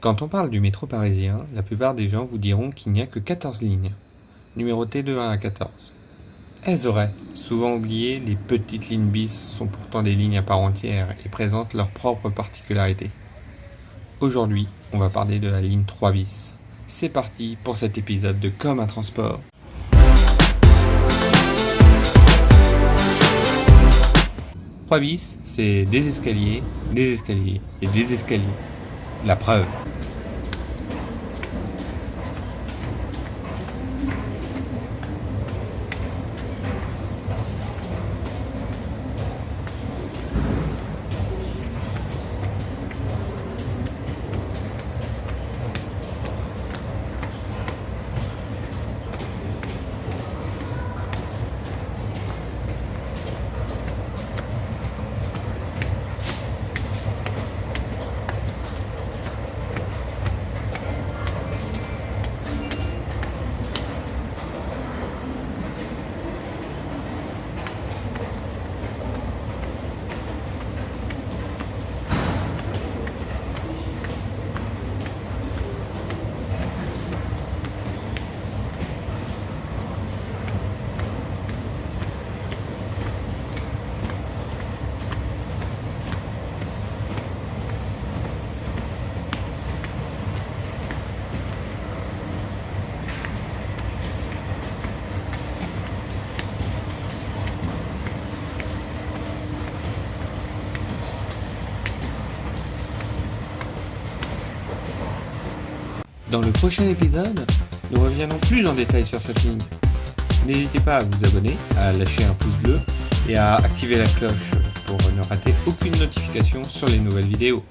Quand on parle du métro parisien, la plupart des gens vous diront qu'il n'y a que 14 lignes, numérotées de 1 à 14. Elles auraient, souvent oubliées, les petites lignes bis sont pourtant des lignes à part entière et présentent leurs propres particularités. Aujourd'hui, on va parler de la ligne 3 bis. C'est parti pour cet épisode de Comme un transport. « 3 bis, c'est des escaliers, des escaliers et des escaliers. La preuve. Dans le prochain épisode, nous reviendrons plus en détail sur cette ligne. N'hésitez pas à vous abonner, à lâcher un pouce bleu et à activer la cloche pour ne rater aucune notification sur les nouvelles vidéos.